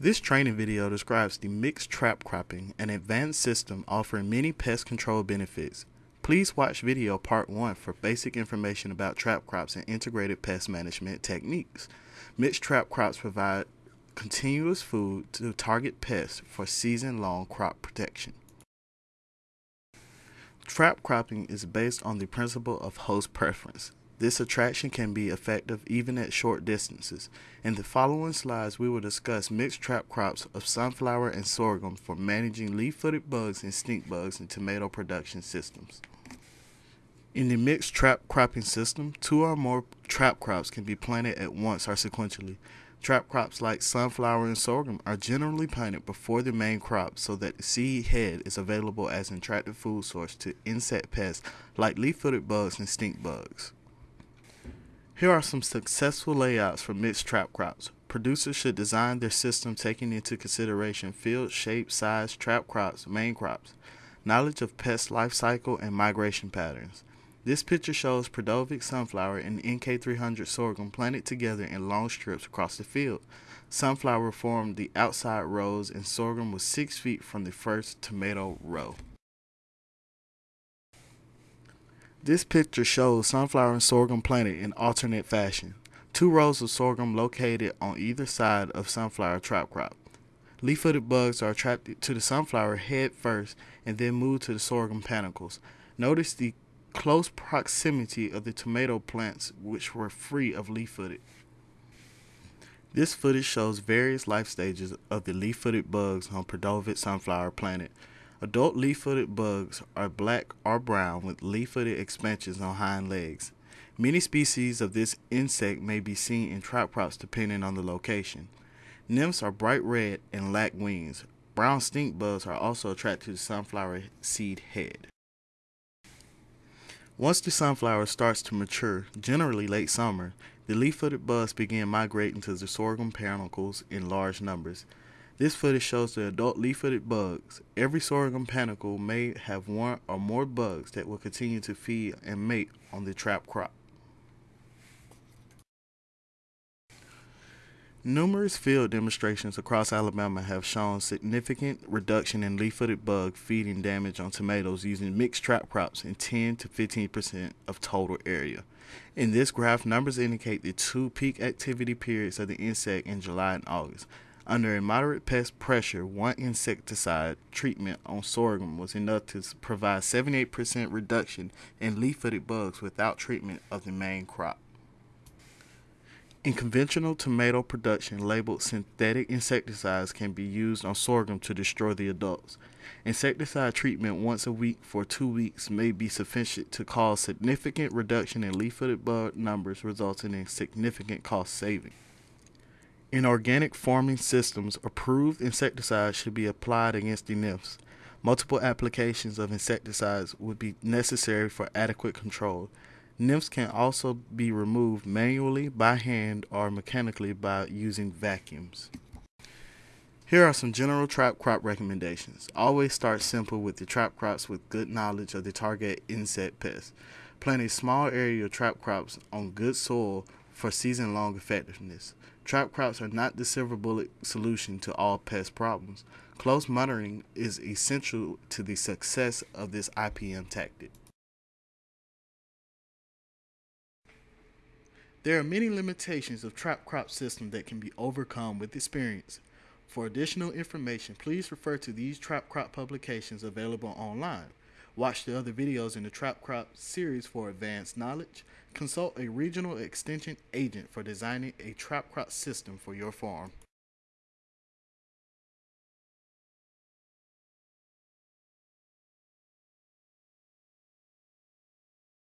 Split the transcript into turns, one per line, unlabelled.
This training video describes the mixed trap cropping, an advanced system offering many pest control benefits. Please watch video part 1 for basic information about trap crops and integrated pest management techniques. Mixed trap crops provide continuous food to target pests for season-long crop protection. Trap cropping is based on the principle of host preference. This attraction can be effective even at short distances. In the following slides, we will discuss mixed trap crops of sunflower and sorghum for managing leaf-footed bugs and stink bugs in tomato production systems. In the mixed trap cropping system, two or more trap crops can be planted at once or sequentially. Trap crops like sunflower and sorghum are generally planted before the main crop so that the seed head is available as an attractive food source to insect pests like leaf-footed bugs and stink bugs. Here are some successful layouts for mixed trap crops. Producers should design their system taking into consideration field, shape, size, trap crops, main crops, knowledge of pest life cycle, and migration patterns. This picture shows Peredovik sunflower and NK300 sorghum planted together in long strips across the field. Sunflower formed the outside rows and sorghum was 6 feet from the first tomato row. This picture shows sunflower and sorghum planted in alternate fashion. Two rows of sorghum located on either side of sunflower trap crop. Leaf-footed bugs are attracted to the sunflower head first and then move to the sorghum panicles. Notice the close proximity of the tomato plants which were free of leaf-footed. This footage shows various life stages of the leaf-footed bugs on Peredovik sunflower planet. Adult leaf-footed bugs are black or brown with leaf-footed expansions on hind legs. Many species of this insect may be seen in trap crops depending on the location. Nymphs are bright red and lack wings. Brown stink bugs are also attracted to sunflower seed head. Once the sunflower starts to mature, generally late summer, the leaf-footed bugs begin migrating to the sorghum panicles in large numbers. This footage shows the adult leaf-footed bugs. Every sorghum panicle may have one or more bugs that will continue to feed and mate on the trap crop. Numerous field demonstrations across Alabama have shown significant reduction in leaf-footed bug feeding damage on tomatoes using mixed trap crops in 10 to 15% of total area. In this graph, numbers indicate the two peak activity periods of the insect in July and August. Under a moderate pest pressure, one insecticide treatment on sorghum was enough to provide 78% reduction in leaf-footed bugs without treatment of the main crop. In conventional tomato production, labeled synthetic insecticides can be used on sorghum to destroy the adults. Insecticide treatment once a week for two weeks may be sufficient to cause significant reduction in leaf-footed bug numbers, resulting in significant cost saving. In organic farming systems, approved insecticides should be applied against the nymphs. Multiple applications of insecticides would be necessary for adequate control. Nymphs can also be removed manually, by hand, or mechanically by using vacuums. Here are some general trap crop recommendations. Always start simple with the trap crops with good knowledge of the target insect pests. Plant a small area of trap crops on good soil for season-long effectiveness. Trap crops are not the silver bullet solution to all pest problems. Close monitoring is essential to the success of this IPM tactic. There are many limitations of trap crop system that can be overcome with experience. For additional information, please refer to these trap crop publications available online. Watch the other videos in the Trap Crop series for advanced knowledge. Consult a regional extension agent for designing a trap crop system for your farm.